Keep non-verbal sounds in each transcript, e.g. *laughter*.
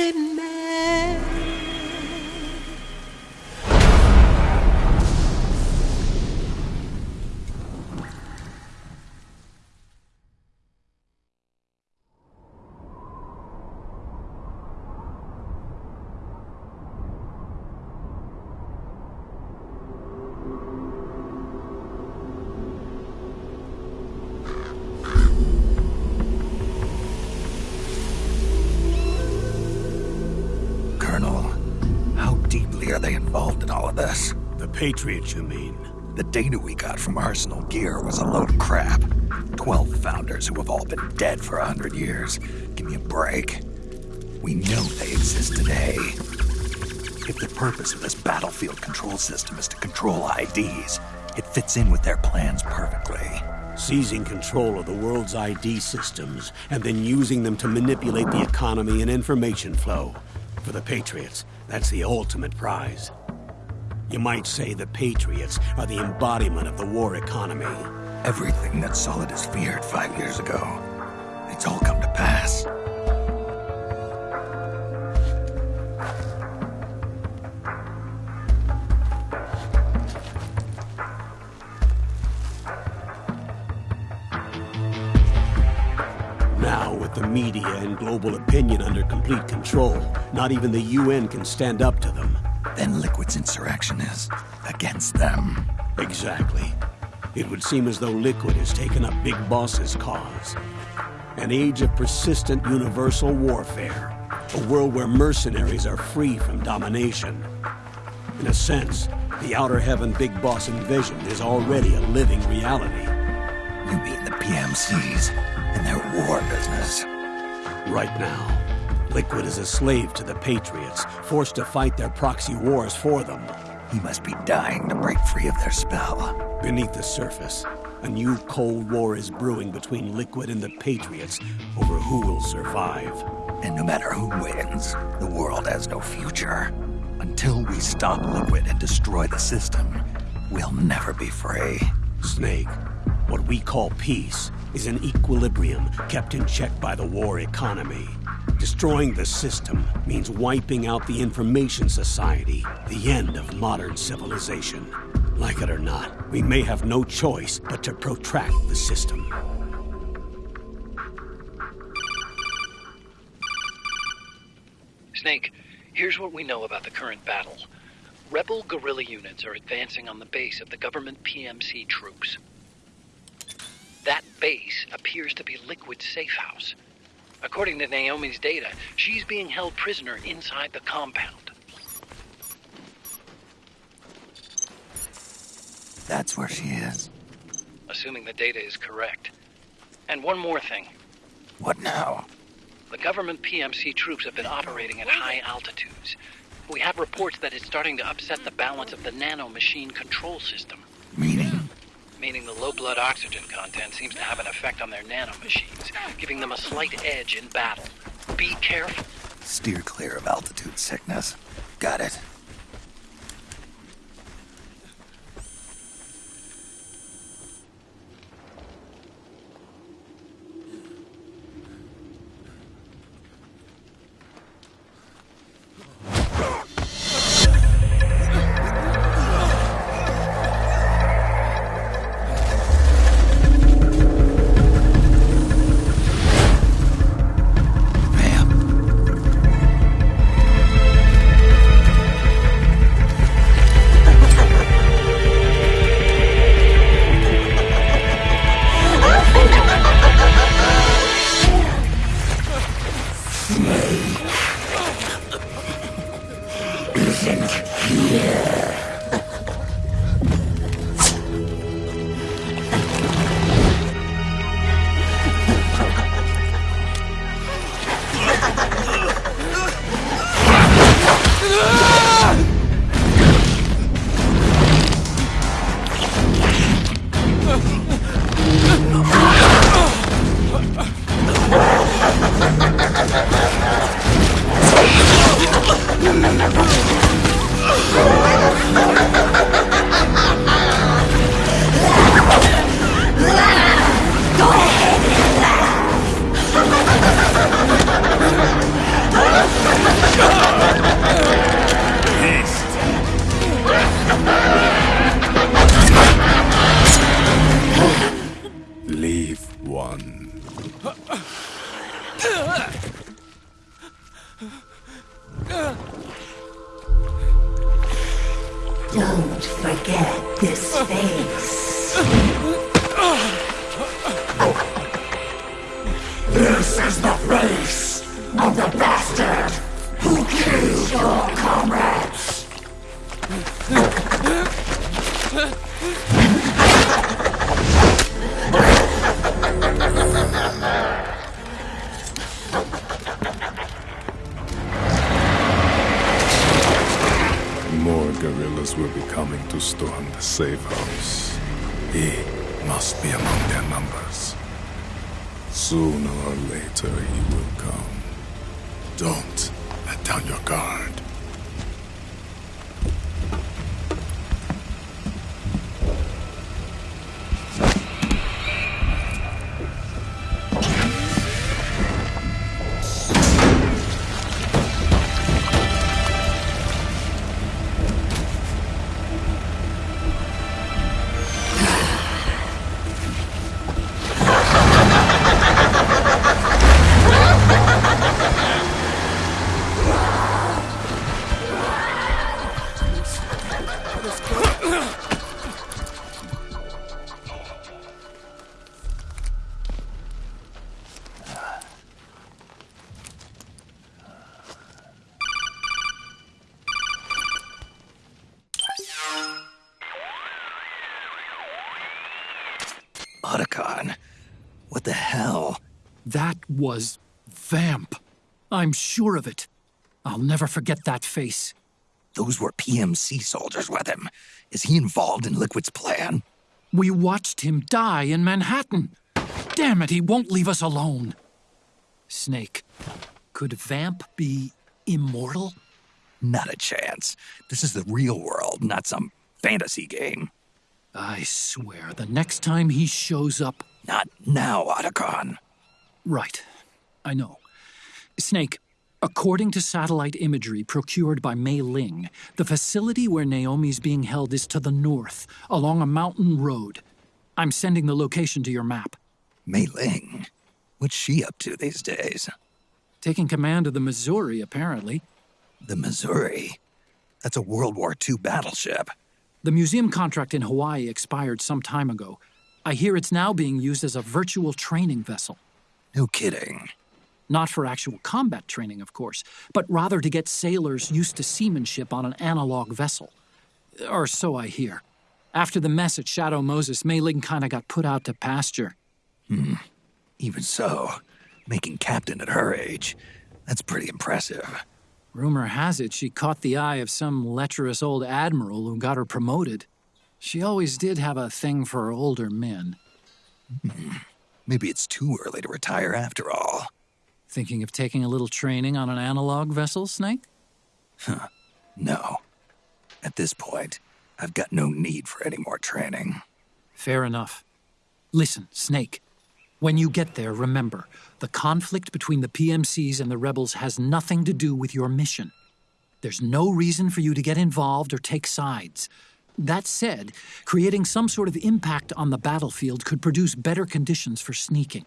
s'aimer. Patriots, you mean? The data we got from Arsenal Gear was a load of crap. Twelve founders who have all been dead for a hundred years. Give me a break. We know they exist today. If the purpose of this battlefield control system is to control IDs, it fits in with their plans perfectly. Seizing control of the world's ID systems and then using them to manipulate the economy and information flow. For the Patriots, that's the ultimate prize. You might say the Patriots are the embodiment of the war economy. Everything that Solidus feared five years ago, it's all come to pass. Now, with the media and global opinion under complete control, not even the UN can stand up to them. Then Liquid's insurrection is against them. Exactly. It would seem as though Liquid has taken up Big Boss's cause. An age of persistent universal warfare. A world where mercenaries are free from domination. In a sense, the Outer Heaven Big Boss envisioned is already a living reality. You mean the PMCs and their war business? Right now, Liquid is a slave to the Patriots, forced to fight their proxy wars for them. He must be dying to break free of their spell. Beneath the surface, a new Cold War is brewing between Liquid and the Patriots over who will survive. And no matter who wins, the world has no future. Until we stop Liquid and destroy the system, we'll never be free. Snake, what we call peace is an equilibrium kept in check by the war economy. Destroying the system means wiping out the information society, the end of modern civilization. Like it or not, we may have no choice but to protract the system. Snake, here's what we know about the current battle. Rebel guerrilla units are advancing on the base of the government PMC troops. That base appears to be Liquid's safe house. According to Naomi's data, she's being held prisoner inside the compound. That's where she is. Assuming the data is correct. And one more thing. What now? The government PMC troops have been operating at high altitudes. We have reports that it's starting to upset the balance of the nano machine control system. Meaning? The low blood oxygen content seems to have an effect on their nano machines, giving them a slight edge in battle. Be careful. Steer clear of altitude sickness. Got it. Ah! Don't let down your guard. Otacon, what the hell? That was Vamp. I'm sure of it. I'll never forget that face. Those were PMC soldiers with him. Is he involved in Liquid's plan? We watched him die in Manhattan. Damn it, he won't leave us alone. Snake, could Vamp be immortal? Not a chance. This is the real world, not some fantasy game. I swear, the next time he shows up. Not now, Otacon. Right, I know. Snake, according to satellite imagery procured by Mei Ling, the facility where Naomi's being held is to the north, along a mountain road. I'm sending the location to your map. Mei Ling? What's she up to these days? Taking command of the Missouri, apparently. The Missouri? That's a World War II battleship. The museum contract in Hawaii expired some time ago. I hear it's now being used as a virtual training vessel. No kidding. Not for actual combat training, of course, but rather to get sailors used to seamanship on an analog vessel. Or so I hear. After the mess at Shadow Moses, Mei Ling kinda got put out to pasture. Hmm. Even so, making captain at her age, that's pretty impressive. Rumor has it she caught the eye of some lecherous old admiral who got her promoted. She always did have a thing for older men. Hmm. Maybe it's too early to retire after all. Thinking of taking a little training on an analog vessel, Snake? Huh. No. At this point, I've got no need for any more training. Fair enough. Listen, Snake. When you get there, remember the conflict between the PMCs and the rebels has nothing to do with your mission. There's no reason for you to get involved or take sides. That said, creating some sort of impact on the battlefield could produce better conditions for sneaking.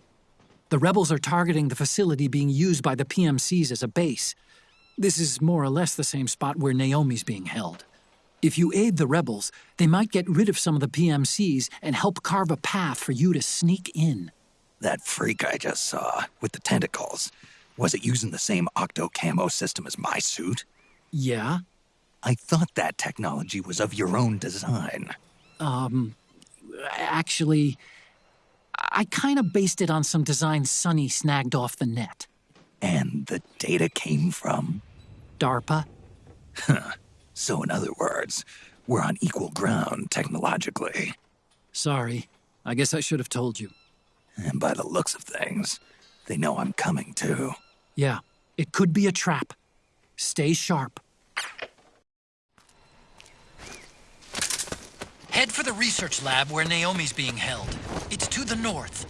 The rebels are targeting the facility being used by the PMCs as a base. This is more or less the same spot where Naomi's being held. If you aid the rebels, they might get rid of some of the PMCs and help carve a path for you to sneak in. That freak I just saw, with the tentacles, was it using the same octo camo system as my suit? Yeah? I thought that technology was of your own design. Um, actually, I kind of based it on some designs Sunny snagged off the net. And the data came from. DARPA? Huh. So, in other words, we're on equal ground technologically. Sorry. I guess I should have told you. And by the looks of things, they know I'm coming too. Yeah, it could be a trap. Stay sharp. Head for the research lab where Naomi's being held. It's to the north.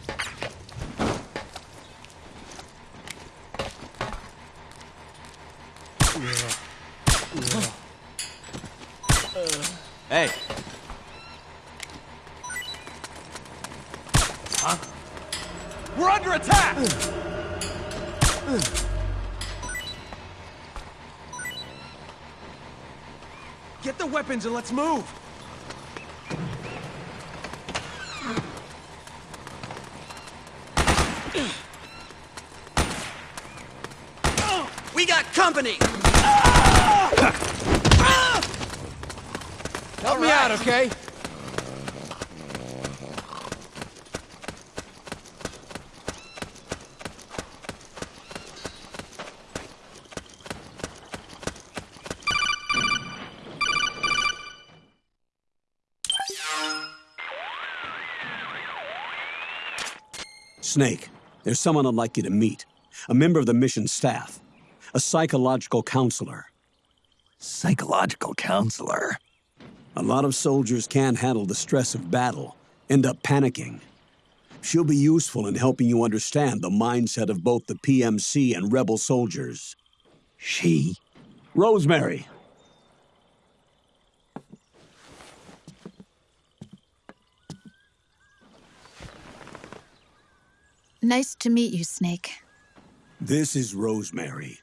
Hey. Get the weapons and let's move! We got company! Help right. me out, okay? Snake, there's someone I'd like you to meet. A member of the mission staff. A psychological counselor. Psychological counselor. A lot of soldiers can't handle the stress of battle, end up panicking. She'll be useful in helping you understand the mindset of both the PMC and rebel soldiers. She? Rosemary. Nice to meet you, Snake. This is Rosemary.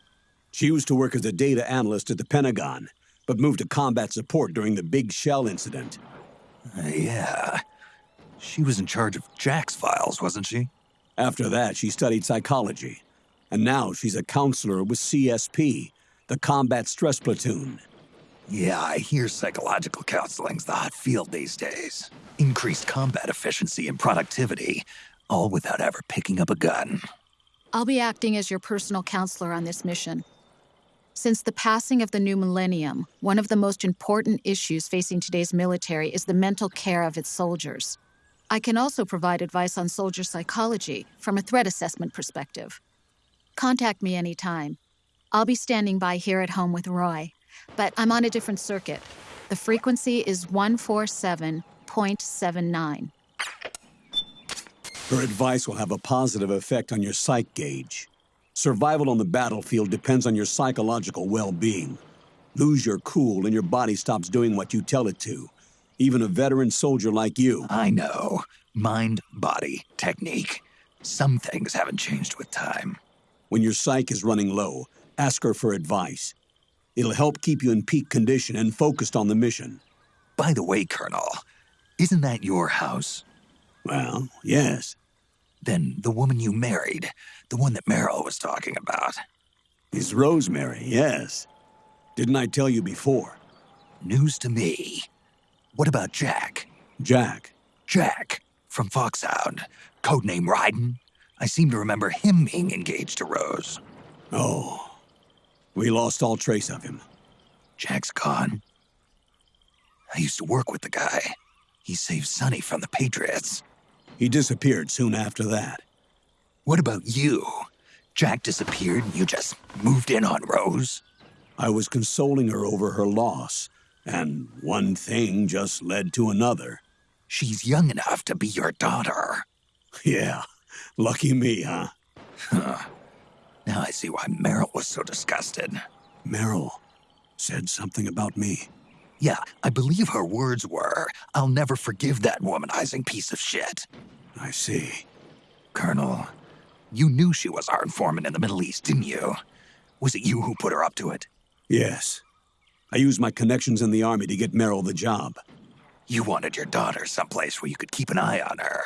She used to work as a data analyst at the Pentagon, but moved to combat support during the Big Shell incident. Uh, yeah. She was in charge of Jack's files, wasn't she? After that, she studied psychology. And now she's a counselor with CSP, the Combat Stress Platoon. Yeah, I hear psychological counseling's the hot field these days. Increased combat efficiency and productivity, all without ever picking up a gun. I'll be acting as your personal counselor on this mission. Since the passing of the new millennium, one of the most important issues facing today's military is the mental care of its soldiers. I can also provide advice on soldier psychology from a threat assessment perspective. Contact me anytime. I'll be standing by here at home with Roy, but I'm on a different circuit. The frequency is 147.79. Her advice will have a positive effect on your psych gauge. Survival on the battlefield depends on your psychological well being. Lose your cool and your body stops doing what you tell it to. Even a veteran soldier like you. I know. Mind, body, technique. Some things haven't changed with time. When your psych is running low, ask her for advice. It'll help keep you in peak condition and focused on the mission. By the way, Colonel, isn't that your house? Well, yes. Then the woman you married, the one that Meryl was talking about. Is Rosemary, yes. Didn't I tell you before? News to me. What about Jack? Jack. Jack, from Foxhound. Codename Raiden. I seem to remember him being engaged to Rose. Oh. We lost all trace of him. Jack's gone. I used to work with the guy. He saved Sunny from the Patriots. He disappeared soon after that. What about you? Jack disappeared and you just moved in on Rose? I was consoling her over her loss, and one thing just led to another. She's young enough to be your daughter. Yeah, lucky me, huh? Huh. Now I see why Meryl was so disgusted. Meryl said something about me. Yeah, I believe her words were, I'll never forgive that womanizing piece of shit. I see. Colonel, you knew she was our informant in the Middle East, didn't you? Was it you who put her up to it? Yes. I used my connections in the army to get Meryl the job. You wanted your daughter someplace where you could keep an eye on her.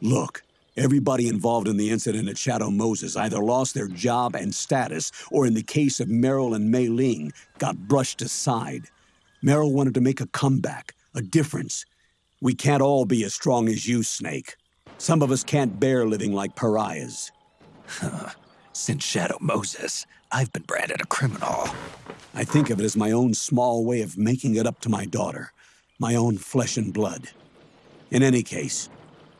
Look, everybody involved in the incident at Shadow Moses either lost their job and status, or in the case of Meryl and Mei Ling, got brushed aside. Meryl wanted to make a comeback, a difference. We can't all be as strong as you, Snake. Some of us can't bear living like pariahs. *laughs* Since Shadow Moses, I've been branded a criminal. I think of it as my own small way of making it up to my daughter, my own flesh and blood. In any case,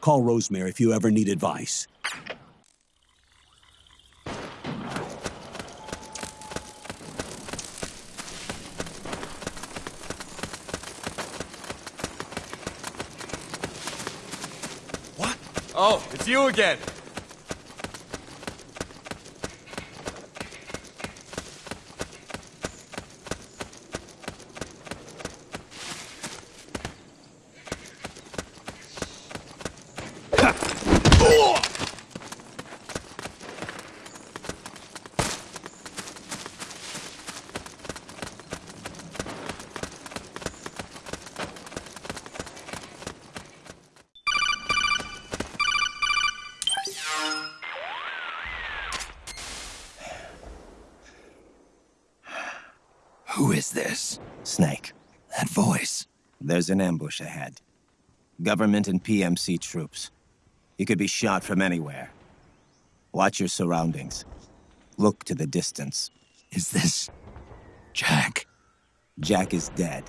call Rosemary if you ever need advice. Oh, it's you again. There's an ambush ahead. Government and PMC troops. You could be shot from anywhere. Watch your surroundings. Look to the distance. Is this... Jack? Jack is dead.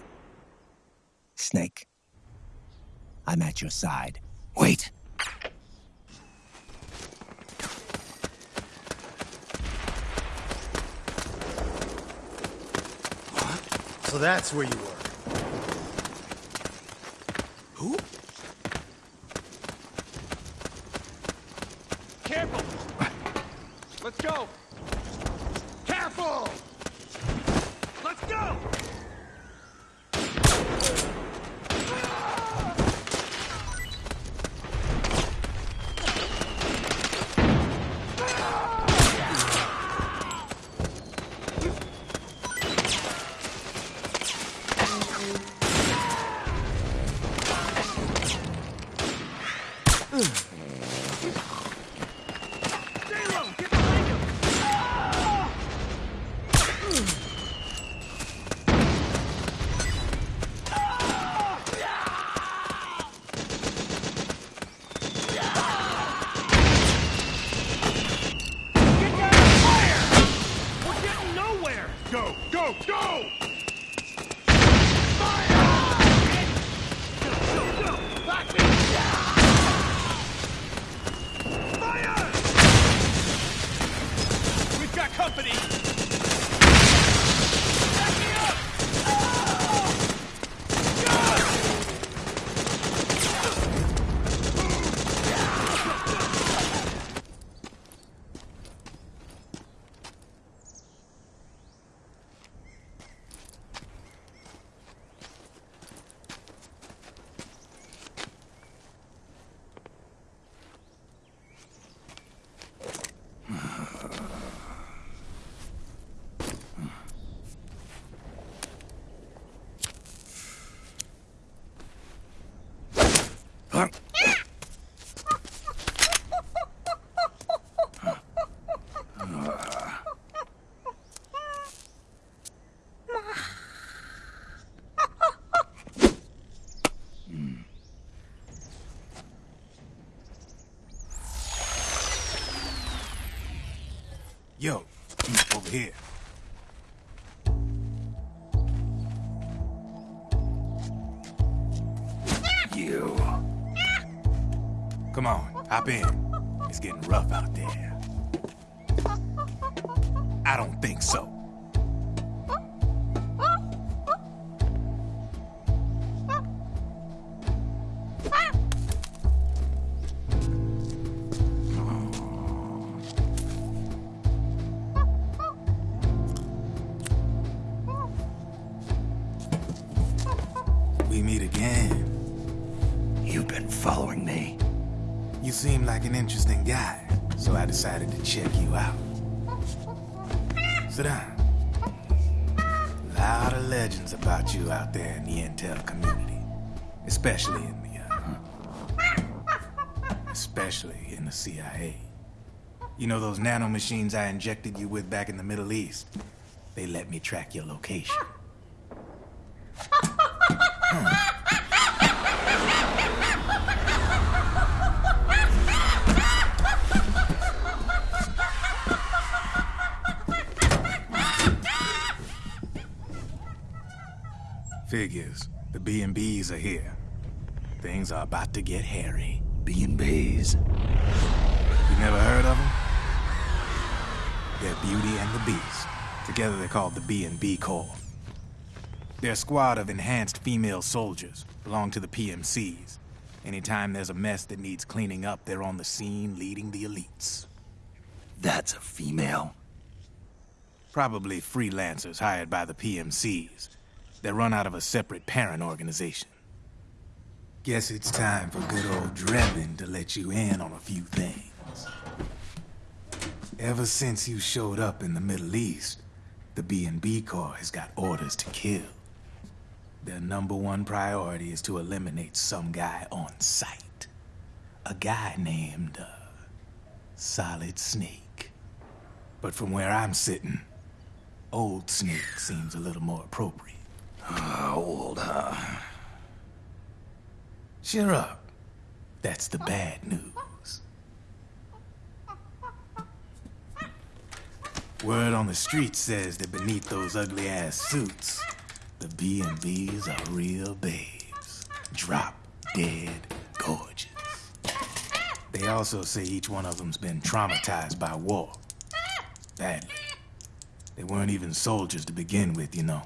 Snake. I'm at your side. Wait. So that's where you were. Who? Careful! Let's go! Careful! We're It's getting rough out there. I don't think so. Especially in the, uh, especially in the CIA. You know those nanomachines I injected you with back in the Middle East? They let me track your location. Figures. The B&Bs are here. Things are about to get hairy. B&Bs. You never heard of them? They're Beauty and the Beast. Together they're called the B&B Corps. They're a squad of enhanced female soldiers, belong to the PMCs. Anytime there's a mess that needs cleaning up, they're on the scene leading the elites. That's a female. Probably freelancers hired by the PMCs. They run out of a separate parent organization. Guess it's time for good old Drebin to let you in on a few things. Ever since you showed up in the Middle East, the B&B Corps has got orders to kill. Their number one priority is to eliminate some guy on sight. A guy named, uh, Solid Snake. But from where I'm sitting, Old Snake seems a little more appropriate. old, huh? Cheer up. That's the bad news. Word on the street says that beneath those ugly-ass suits, the B&Bs are real babes. Drop dead gorgeous. They also say each one of them's been traumatized by war. Badly. They weren't even soldiers to begin with, you know.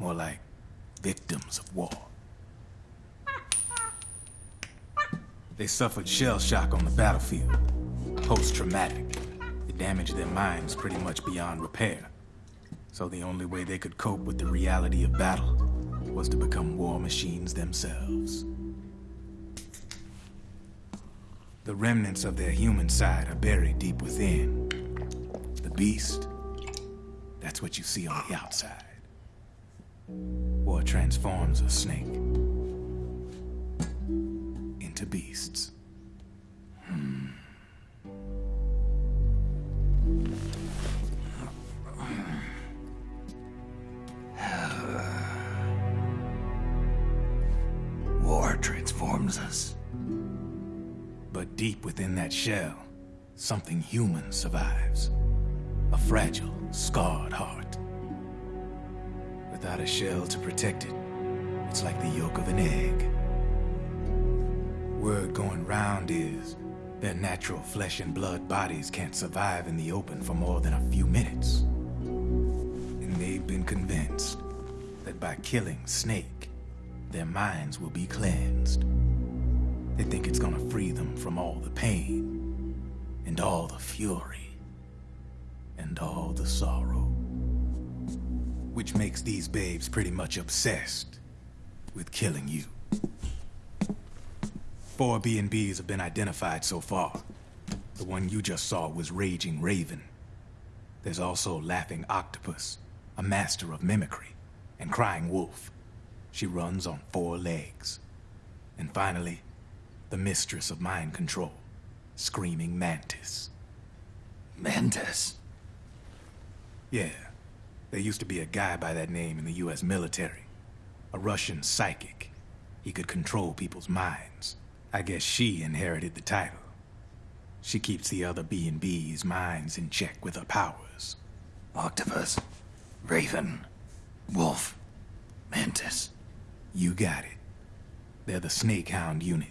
More like victims of war. They suffered shell shock on the battlefield. Post-traumatic. It damaged their minds pretty much beyond repair. So the only way they could cope with the reality of battle was to become war machines themselves. The remnants of their human side are buried deep within. The beast, that's what you see on the outside. War transforms a snake into beasts. Hmm. *sighs* War transforms us. But deep within that shell, something human survives. A fragile, scarred heart. Without a shell to protect it, it's like the yolk of an egg. Word going round is their natural flesh and blood bodies can't survive in the open for more than a few minutes. And they've been convinced that by killing Snake, their minds will be cleansed. They think it's gonna free them from all the pain, and all the fury, and all the sorrow. Which makes these babes pretty much obsessed with killing you. Four B&Bs have been identified so far. The one you just saw was Raging Raven. There's also Laughing Octopus, a master of mimicry, and Crying Wolf. She runs on four legs. And finally, the mistress of mind control, Screaming Mantis. Mantis? Yeah. There used to be a guy by that name in the US military. A Russian psychic. He could control people's minds. I guess she inherited the title. She keeps the other B&B's minds in check with her powers. Octopus, Raven, Wolf, Mantis. You got it. They're the Snake Hound unit,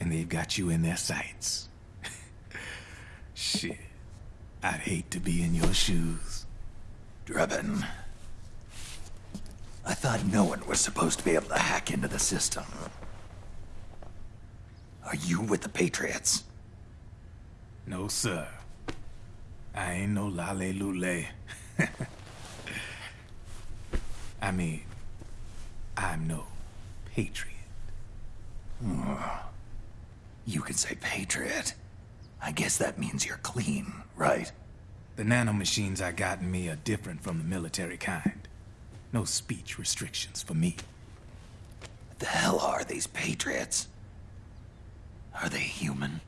and they've got you in their sights. *laughs* Shit. I'd hate to be in your shoes. Drebin. I thought no one was supposed to be able to hack into the system. Are you with the Patriots? No, sir. I ain't no lale lule. *laughs* I mean, I'm no patriot. Hmm. You can say Patriot. I guess that means you're clean, right? The nanomachines I got in me are different from the military kind. No speech restrictions for me. What the hell are these Patriots? Are they human?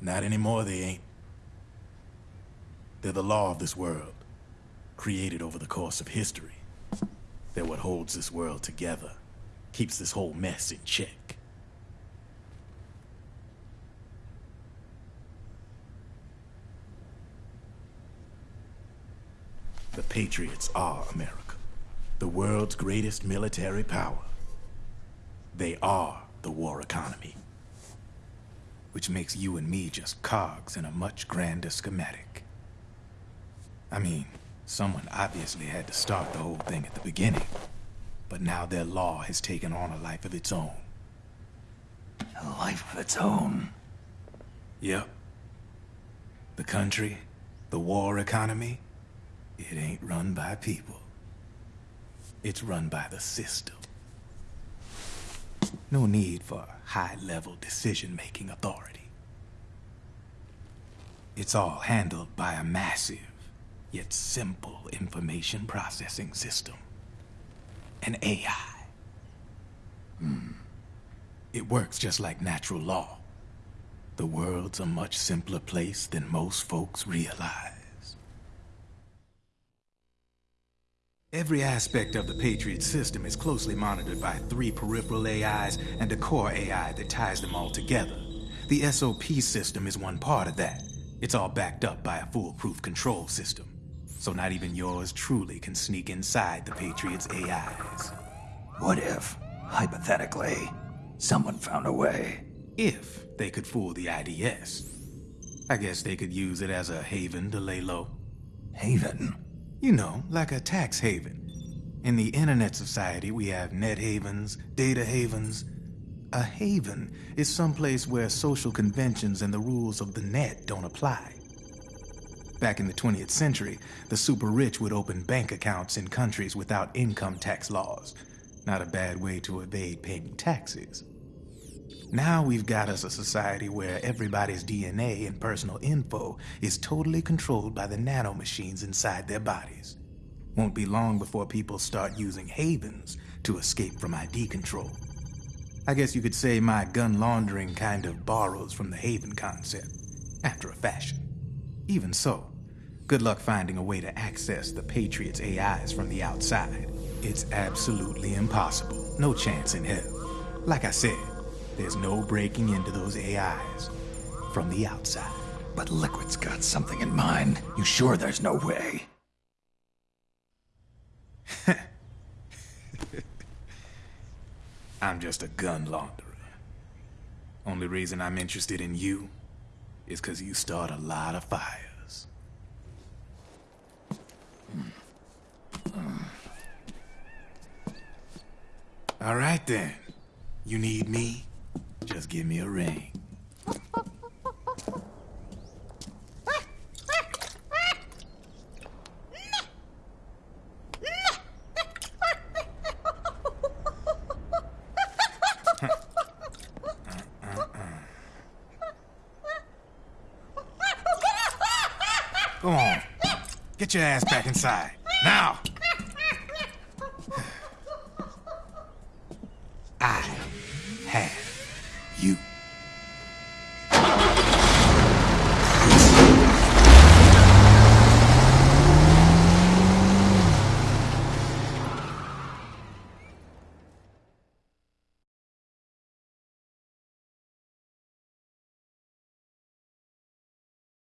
Not anymore, they ain't. They're the law of this world, created over the course of history. They're what holds this world together, keeps this whole mess in check. The Patriots are America, the world's greatest military power. They are the war economy which makes you and me just cogs in a much grander schematic. I mean, someone obviously had to start the whole thing at the beginning, but now their law has taken on a life of its own. A life of its own? Yep. The country, the war economy, it ain't run by people. It's run by the system. No need for high-level decision-making authority. It's all handled by a massive, yet simple information processing system. An AI. Hmm. It works just like natural law. The world's a much simpler place than most folks realize. Every aspect of the Patriot system is closely monitored by three peripheral AIs and a core AI that ties them all together. The SOP system is one part of that. It's all backed up by a foolproof control system. So not even yours truly can sneak inside the Patriot's AIs. What if, hypothetically, someone found a way? If they could fool the IDS. I guess they could use it as a haven to lay low. Haven? You know, like a tax haven. In the internet society, we have net havens, data havens. A haven is someplace where social conventions and the rules of the net don't apply. Back in the 20th century, the super rich would open bank accounts in countries without income tax laws. Not a bad way to evade paying taxes. Now we've got us a society where everybody's DNA and personal info is totally controlled by the nanomachines inside their bodies. Won't be long before people start using havens to escape from ID control. I guess you could say my gun laundering kind of borrows from the haven concept, after a fashion. Even so, good luck finding a way to access the Patriots' AIs from the outside. It's absolutely impossible. No chance in hell. Like I said, there's no breaking into those AIs from the outside. But Liquid's got something in mind. You sure there's no way? *laughs* I'm just a gun launderer. Only reason I'm interested in you is because you start a lot of fires. All right then. You need me? Just give me a ring. Come on. Get your ass back inside.